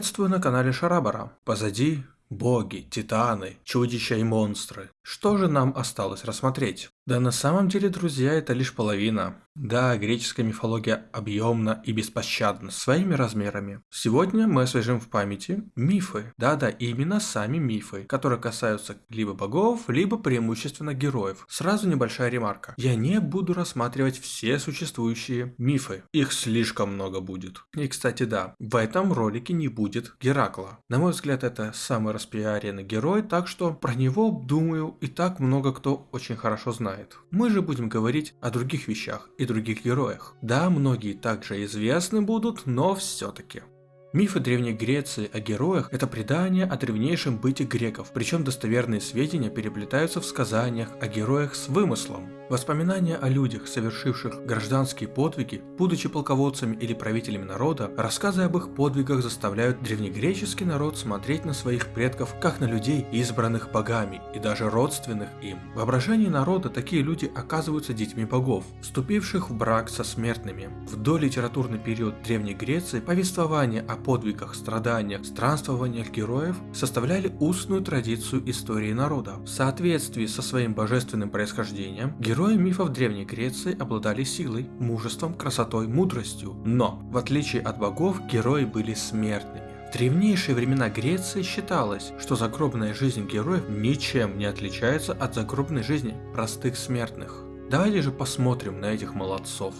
Приветствую на канале Шарабара. Позади боги, титаны, чудища и монстры. Что же нам осталось рассмотреть? Да на самом деле, друзья, это лишь половина. Да, греческая мифология объемна и беспощадна своими размерами. Сегодня мы освежим в памяти мифы. Да-да, именно сами мифы, которые касаются либо богов, либо преимущественно героев. Сразу небольшая ремарка. Я не буду рассматривать все существующие мифы. Их слишком много будет. И, кстати, да, в этом ролике не будет Геракла. На мой взгляд, это самый распиаренный герой, так что про него, думаю, и так много кто очень хорошо знает. Мы же будем говорить о других вещах и других героях. Да, многие также известны будут, но все-таки. Мифы Древней Греции о героях – это предание о древнейшем быте греков, причем достоверные сведения переплетаются в сказаниях о героях с вымыслом. Воспоминания о людях, совершивших гражданские подвиги, будучи полководцами или правителями народа, рассказы об их подвигах заставляют древнегреческий народ смотреть на своих предков как на людей, избранных богами и даже родственных им. В воображении народа такие люди оказываются детьми богов, вступивших в брак со смертными. В долитературный период Древней Греции повествование о подвигах, страданиях, странствованиях героев составляли устную традицию истории народа. В соответствии со своим божественным происхождением, герои мифов Древней Греции обладали силой, мужеством, красотой, мудростью. Но, в отличие от богов, герои были смертными. В древнейшие времена Греции считалось, что загробная жизнь героев ничем не отличается от загробной жизни простых смертных. Давайте же посмотрим на этих молодцов.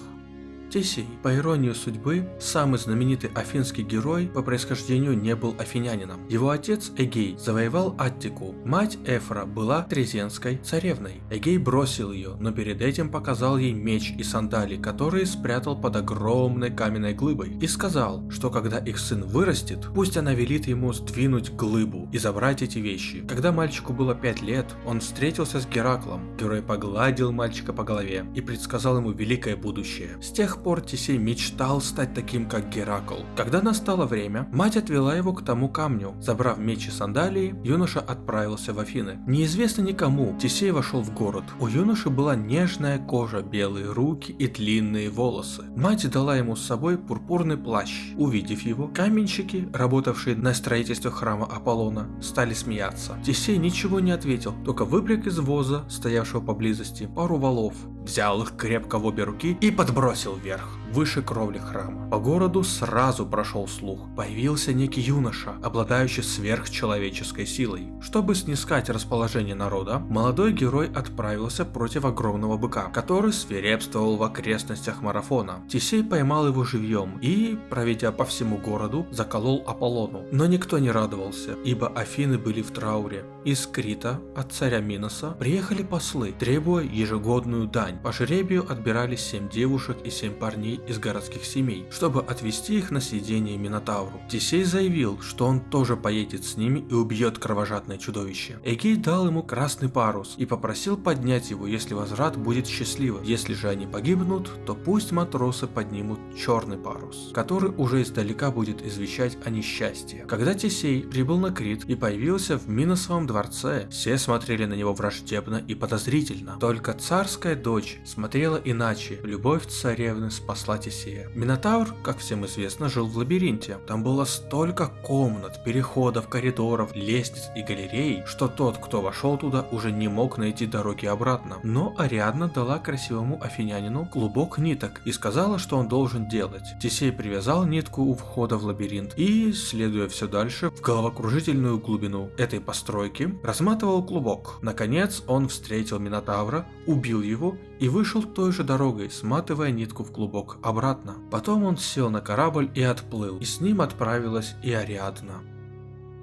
Тесей, по иронии судьбы, самый знаменитый афинский герой по происхождению не был афинянином. Его отец Эгей завоевал Аттику, мать Эфра была трезенской царевной. Эгей бросил ее, но перед этим показал ей меч и сандали, которые спрятал под огромной каменной глыбой, и сказал, что когда их сын вырастет, пусть она велит ему сдвинуть глыбу и забрать эти вещи. Когда мальчику было 5 лет, он встретился с Гераклом. Герой погладил мальчика по голове и предсказал ему великое будущее. С тех пор Тесей мечтал стать таким, как Геракл. Когда настало время, мать отвела его к тому камню. Забрав меч и сандалии, юноша отправился в Афины. Неизвестно никому, Тесей вошел в город. У юноши была нежная кожа, белые руки и длинные волосы. Мать дала ему с собой пурпурный плащ. Увидев его, каменщики, работавшие на строительстве храма Аполлона, стали смеяться. Тесей ничего не ответил, только выпряг из воза, стоявшего поблизости, пару валов, взял их крепко в обе руки и подбросил вверх, выше кровли храма. По городу сразу прошел слух. Появился некий юноша, обладающий сверхчеловеческой силой. Чтобы снискать расположение народа, молодой герой отправился против огромного быка, который свирепствовал в окрестностях марафона. Тесей поймал его живьем и, проведя по всему городу, заколол Аполлону. Но никто не радовался, ибо Афины были в трауре. Из Крита, от царя Миноса, приехали послы, требуя ежегодную дань. По жребию отбирались семь девушек и семь парней из городских семей, чтобы отвести их на съедение Минотавру. Тесей заявил, что он тоже поедет с ними и убьет кровожадное чудовище. Эгей дал ему красный парус и попросил поднять его, если возврат будет счастливым. Если же они погибнут, то пусть матросы поднимут черный парус, который уже издалека будет извещать о несчастье. Когда Тесей прибыл на Крит и появился в Миносовом дворце, все смотрели на него враждебно и подозрительно. Только царская дочь смотрела иначе. Любовь царевны спасла Тесея. Минотавр, как всем известно, жил в лабиринте. Там было столько комнат, переходов, коридоров, лестниц и галерей, что тот, кто вошел туда, уже не мог найти дороги обратно. Но Ариадна дала красивому афинянину клубок ниток и сказала, что он должен делать. Тесей привязал нитку у входа в лабиринт и, следуя все дальше, в головокружительную глубину этой постройки, разматывал клубок. Наконец он встретил Минотавра, убил его и вышел той же дорогой, сматывая нитку в клубок обратно. Потом он сел на корабль и отплыл, и с ним отправилась и Ариадна.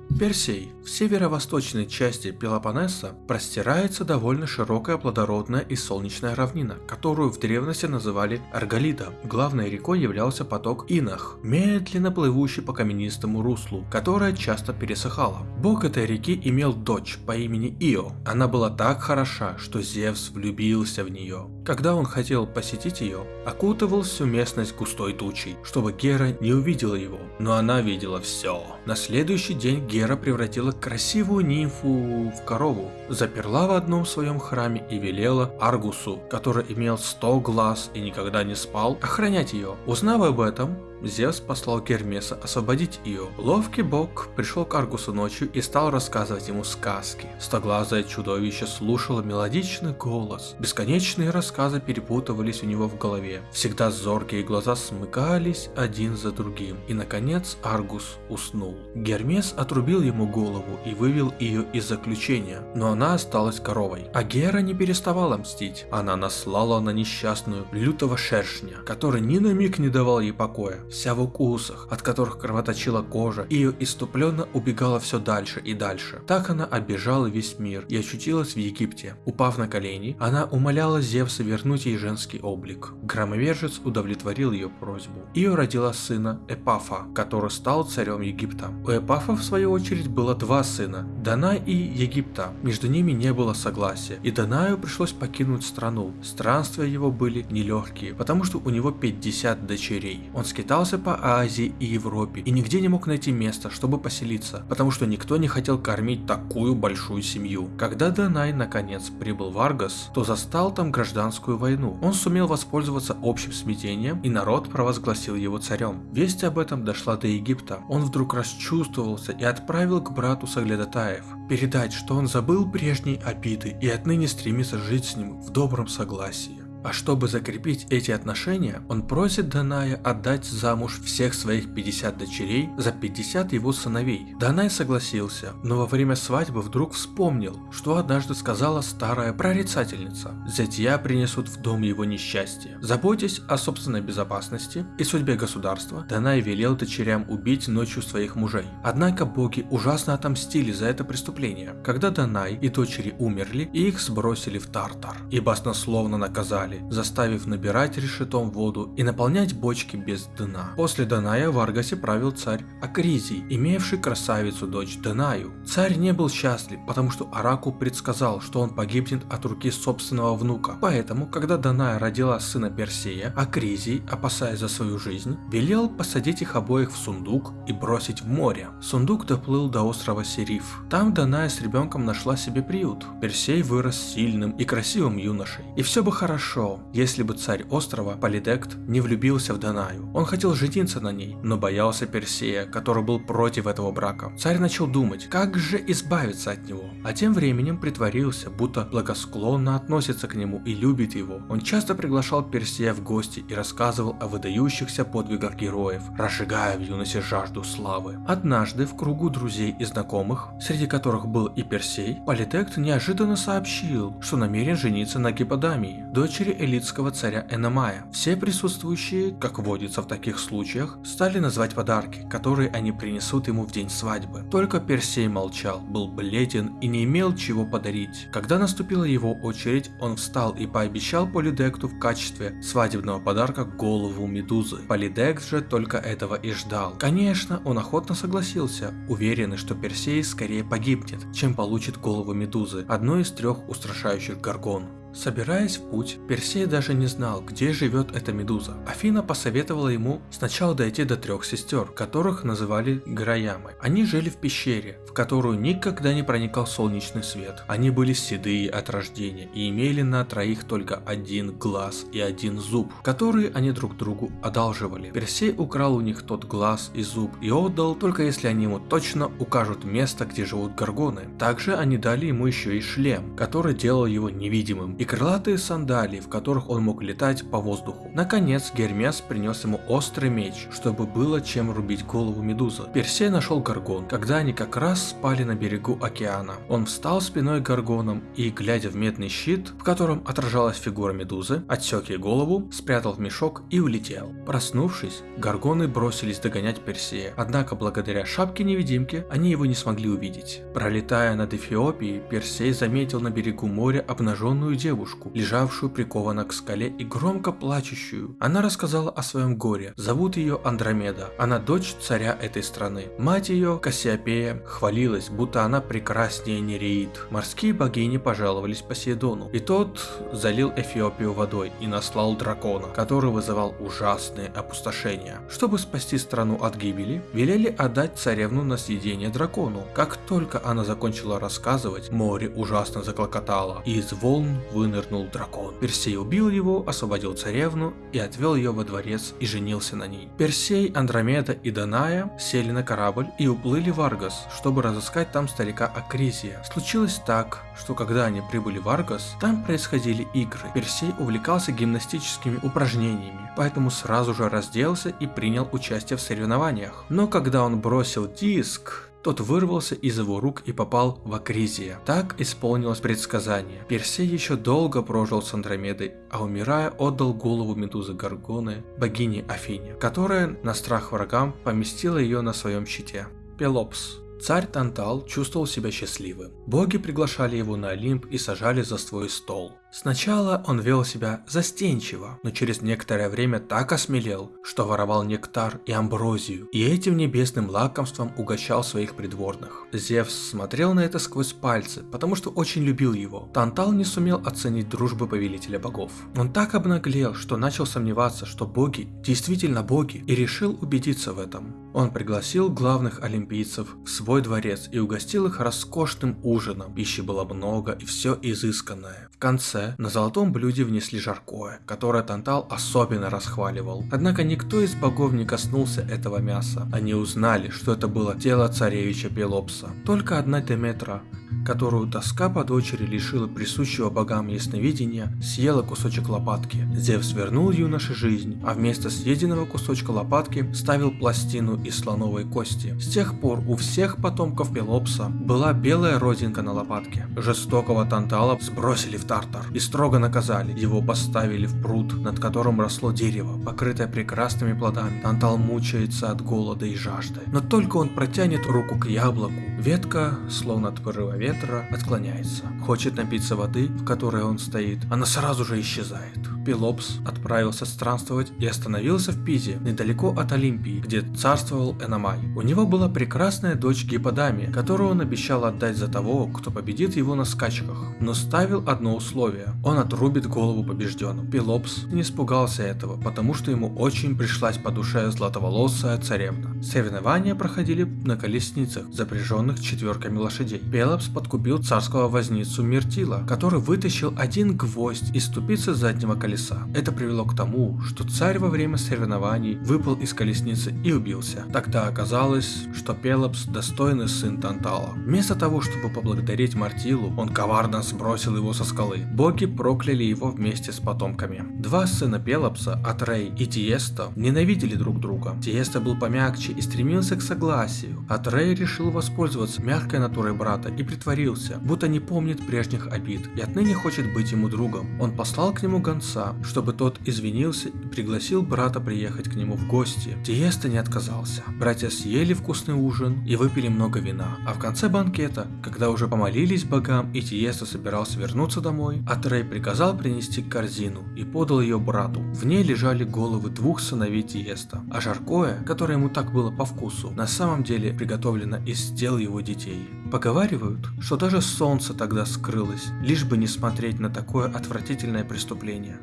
Персей. В северо-восточной части Пелопоннеса простирается довольно широкая плодородная и солнечная равнина, которую в древности называли Арголида. Главной рекой являлся поток Инах, медленно плывущий по каменистому руслу, которая часто пересыхала. Бог этой реки имел дочь по имени Ио. Она была так хороша, что Зевс влюбился в нее. Когда он хотел посетить ее, окутывал всю местность густой тучей, чтобы Гера не увидела его, но она видела все. На следующий день Гера Гера превратила красивую нимфу в корову, заперла в одном своем храме и велела Аргусу, который имел 100 глаз и никогда не спал, охранять ее. Узнав об этом, Зевс послал Гермеса освободить ее. Ловкий бог пришел к Аргусу ночью и стал рассказывать ему сказки. Стоглазое чудовище слушало мелодичный голос. Бесконечные рассказы перепутывались у него в голове. Всегда зоркие глаза смыкались один за другим. И наконец Аргус уснул. Гермес отрубил ему голову и вывел ее из заключения, но она осталась коровой. А Гера не переставала мстить. Она наслала на несчастную лютого шершня, который ни на миг не давал ей покоя. Вся в укусах, от которых кровоточила кожа, и ее иступленно убегала все дальше и дальше. Так она оббежала весь мир и очутилась в Египте. Упав на колени, она умоляла Зевса вернуть ей женский облик. Громовержец удовлетворил ее просьбу. Ее родила сына Эпафа, который стал царем Египта. У Эпафа в свою очередь было два сына, Данай и Египта. Между ними не было согласия, и Данаю пришлось покинуть страну. Странствия его были нелегкие, потому что у него 50 дочерей. Он скитался по Азии и Европе и нигде не мог найти места, чтобы поселиться, потому что никто не хотел кормить такую большую семью. Когда Данай наконец прибыл в Аргос, то застал там гражданскую войну. Он сумел воспользоваться общим смятением, и народ провозгласил его царем. Весть об этом дошла до Египта. Он вдруг расчувствовался и отправил к брату Саглядатаев передать, что он забыл прежние обиды и отныне стремится жить с ним в добром согласии. А чтобы закрепить эти отношения, он просит Даная отдать замуж всех своих 50 дочерей за 50 его сыновей. Данай согласился, но во время свадьбы вдруг вспомнил, что однажды сказала старая прорицательница. Зятья принесут в дом его несчастье. Заботясь о собственной безопасности и судьбе государства, Данай велел дочерям убить ночью своих мужей. Однако боги ужасно отомстили за это преступление. Когда Данай и дочери умерли, их сбросили в Тартар и баснословно наказали воды, заставив набирать решетом воду и наполнять бочки без дна. После Даная в Аргасе правил царь Акризий, имевший красавицу дочь Данаю. Царь не был счастлив, потому что Аракул предсказал, что он погибнет от руки собственного внука. Поэтому, когда Даная родила сына Персея, Акризий, опасаясь за свою жизнь, велел посадить их обоих в сундук и бросить в море. Сундук доплыл до острова Сериф. Там Даная с ребенком нашла себе приют. Персей вырос сильным и красивым юношей. И все бы хорошо, хорошо, если бы царь острова Полидект не влюбился в Данаю. Он хотел жениться на ней, но боялся Персея, который был против этого брака. Царь начал думать, как же избавиться от него, а тем временем притворился, будто благосклонно относится к нему и любит его. Он часто приглашал Персея в гости и рассказывал о выдающихся подвигах героев, разжигая в юности жажду славы. Однажды в кругу друзей и знакомых, среди которых был и Персей, Политект неожиданно сообщил, что намерен жениться на Гипподамии, дочери элитского царя Эномая. Все присутствующие, как водится в таких случаях, стали называть подарки, которые они принесут ему в день свадьбы. Только Персей молчал, был бледен и не имел чего подарить. Когда наступила его очередь, он встал и пообещал Полидекту в качестве свадебного подарка голову медузы. Полидект же только этого и ждал. Конечно, он охотно согласился, уверенный, что Персей скорее погибнет, чем получит голову медузы, одной из трех устрашающих горгон. Собираясь в путь, Персей даже не знал, где живет эта медуза. Афина посоветовала ему сначала дойти до трех сестер, которых называли Граямы. Они жили в пещере, в которую никогда не проникал солнечный свет. Они были седые от рождения и имели на троих только один глаз и один зуб, которые они друг другу одалживали. Персей украл у них тот глаз и зуб и отдал, только если они ему точно укажут место, где живут горгоны. Также они дали ему еще и шлем, который делал его невидимым и крылатые сандалии, в которых он мог летать по воздуху. Наконец, Гермес принес ему острый меч, чтобы было чем рубить голову медузы. Персей нашел Гаргон, когда они как раз спали на берегу океана. Он встал спиной к Гаргонам и, глядя в медный щит, в котором отражалась фигура медузы, отсек ей голову, спрятал в мешок и улетел. Проснувшись, Гаргоны бросились догонять Персея, однако благодаря шапке-невидимке они его не смогли увидеть. Пролетая над Эфиопией, Персей заметил на берегу моря обнаженную девушку, девушку, лежавшую прикована к скале и громко плачущую. Она рассказала о своем горе. Зовут ее Андромеда. Она дочь царя этой страны. Мать ее, Кассиопея, хвалилась, будто она прекраснее Нереид. Морские богини пожаловались Посейдону, и тот залил Эфиопию водой и наслал дракона, который вызывал ужасные опустошения. Чтобы спасти страну от гибели, велели отдать царевну на съедение дракону. Как только она закончила рассказывать, море ужасно заклокотало, и из волн вынырнул дракон. Персей убил его, освободил царевну и отвел ее во дворец и женился на ней. Персей, Андромеда и Даная сели на корабль и уплыли в Аргос, чтобы разыскать там старика Акризия. Случилось так, что когда они прибыли в Аргос, там происходили игры. Персей увлекался гимнастическими упражнениями, поэтому сразу же разделся и принял участие в соревнованиях. Но когда он бросил диск, тот вырвался из его рук и попал в Акризия. Так исполнилось предсказание. Персей еще долго прожил с Андромедой, а умирая отдал голову Медузы Гаргоны, богине Афине, которая на страх врагам поместила ее на своем щите. Пелопс Царь Тантал чувствовал себя счастливым. Боги приглашали его на Олимп и сажали за свой стол. Сначала он вел себя застенчиво, но через некоторое время так осмелел, что воровал нектар и амброзию, и этим небесным лакомством угощал своих придворных. Зевс смотрел на это сквозь пальцы, потому что очень любил его. Тантал не сумел оценить дружбы повелителя богов. Он так обнаглел, что начал сомневаться, что боги действительно боги, и решил убедиться в этом. Он пригласил главных олимпийцев в свой дворец и угостил их роскошным ужином. Пищи было много и все изысканное. В конце на золотом блюде внесли жаркое, которое Тантал особенно расхваливал. Однако никто из богов не коснулся этого мяса. Они узнали, что это было тело царевича Пелопса. Только одна Деметра которую тоска по дочери лишила присущего богам ясновидения, съела кусочек лопатки. Зевс вернул юноше жизнь, а вместо съеденного кусочка лопатки ставил пластину из слоновой кости. С тех пор у всех потомков Пелопса была белая родинка на лопатке. Жестокого Тантала сбросили в Тартар и строго наказали. Его поставили в пруд, над которым росло дерево, покрытое прекрасными плодами. Тантал мучается от голода и жажды. Но только он протянет руку к яблоку, ветка, словно от ветра отклоняется. Хочет напиться воды, в которой он стоит. Она сразу же исчезает. Пелопс отправился странствовать и остановился в Пизе, недалеко от Олимпии, где царствовал Эномай. У него была прекрасная дочь Гипподамия, которую он обещал отдать за того, кто победит его на скачках, но ставил одно условие – он отрубит голову побежденным. Пелопс не испугался этого, потому что ему очень пришлась по душе златоволосая царевна. Соревнования проходили на колесницах, запряженных четверками лошадей. Пелопс подкупил царского возницу Миртила, который вытащил один гвоздь из ступицы заднего колеса. Это привело к тому, что царь во время соревнований выпал из колесницы и убился. Тогда оказалось, что Пелопс достойный сын Тантала. Вместо того, чтобы поблагодарить Мартилу, он коварно сбросил его со скалы. Боги прокляли его вместе с потомками. Два сына Пелопса, Атрей и Тиеста, ненавидели друг друга. Тиеста был помягче и стремился к согласию. Атрей решил воспользоваться мягкой натурой брата и притворился, будто не помнит прежних обид и отныне хочет быть ему другом. Он послал к нему гонца, чтобы тот извинился и пригласил брата приехать к нему в гости. Тиеста не отказался. Братья съели вкусный ужин и выпили много вина. А в конце банкета, когда уже помолились богам и Тиеста собирался вернуться домой, Атрей приказал принести корзину и подал ее брату. В ней лежали головы двух сыновей Тиеста, а жаркое, которое ему так было по вкусу, на самом деле приготовлено из тел его детей. Поговаривают, что даже солнце тогда скрылось, лишь бы не смотреть на такое отвратительное преступление.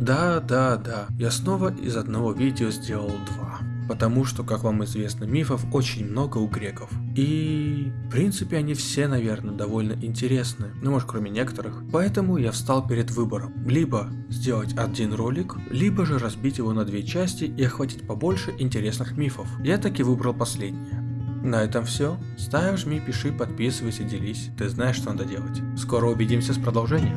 Да, да, да, я снова из одного видео сделал два. Потому что, как вам известно, мифов очень много у греков. И, в принципе, они все, наверное, довольно интересны. Ну, может, кроме некоторых. Поэтому я встал перед выбором. Либо сделать один ролик, либо же разбить его на две части и охватить побольше интересных мифов. Я таки выбрал последнее. На этом все. Ставь, жми, пиши, подписывайся, делись. Ты знаешь, что надо делать. Скоро увидимся с продолжением.